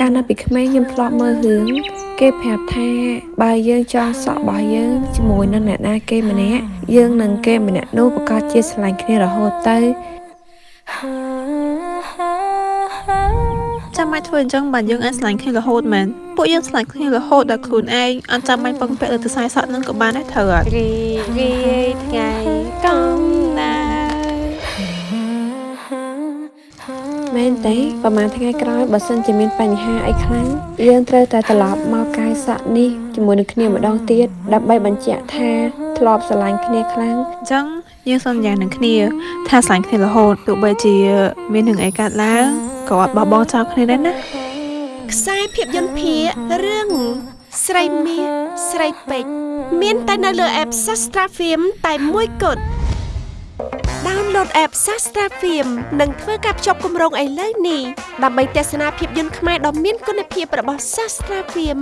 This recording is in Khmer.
កាលនៅពីក្មេងខ្ញុំធ្លាប់មើលរឿងគេប្រាប់ថាបើយើងចងសក់របស់យើងជាមួយនឹងអ្នកណាគេម្នាក់យើងនឹងគេម្នាក់នោះប្រកាសជាស្រឡាញ់គ្នារហូតទៅចាំបាច់ធ្វើអញ្ចឹងបាទយើងអាចឆ្លាញ់គ្នារហូតមែនពួកយើងឆ្លាញ់គ្នារហូតដល់ខ្លួនឯងអត់ចាំបាច់ពឹងពាក់លើទៅខ្សែសក់នឹងក៏បានដែរត្រូវអត់ មែនទេប្រហែលថ្ងៃក្រោយបើសិនជាមានបញ្ហាអីខ្លាំងយើងត្រូវតែត្រឡប់មកកាយសក់នេះជាមួយនឹងគ្នាម្ដងទៀតដើម្បីបញ្ជាក់ថាធ្លាប់ស្រឡាញ់គ្នាខ្លាំងអញ្ចឹងយើងសន្យានឹងគ្នាថាឆ្លាញ់គ្នារហូតទោះបីជាមានរឿងអីកើតឡើងក៏អត់បោះបង់ចោលគ្នាដែរណាខ្សែភាពយន្តភាគរឿងស្រីមាសស្រីពេជ្រមានតែនៅលើ app Sastra Film តែមួយគត់ download app Sastra Film និងធ្វើការភ្ជាប់គម្រោងឥឡូវនេះដើម្បីទស្សនាភាពយន្តខ្មែរដ៏មានគុណភាពរបស់ Sastra Film